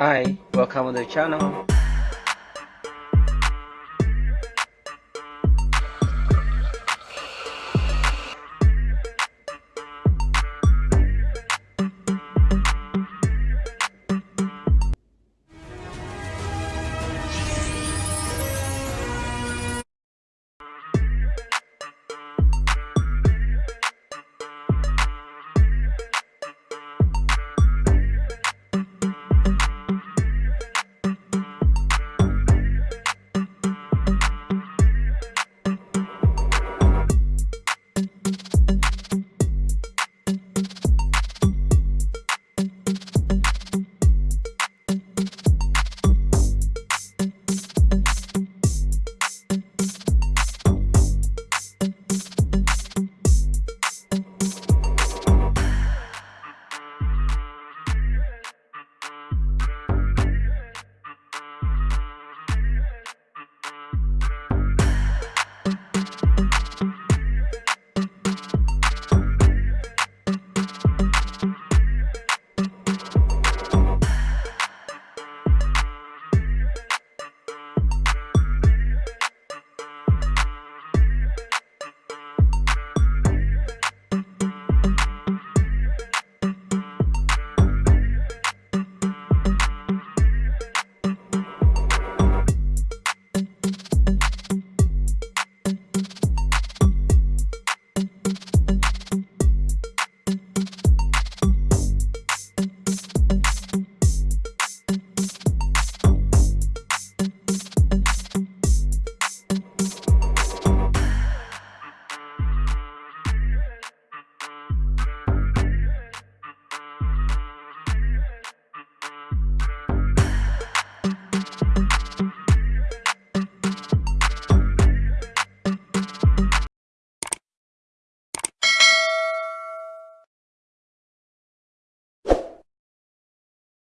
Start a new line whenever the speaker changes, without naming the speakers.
Hi, welcome to the channel.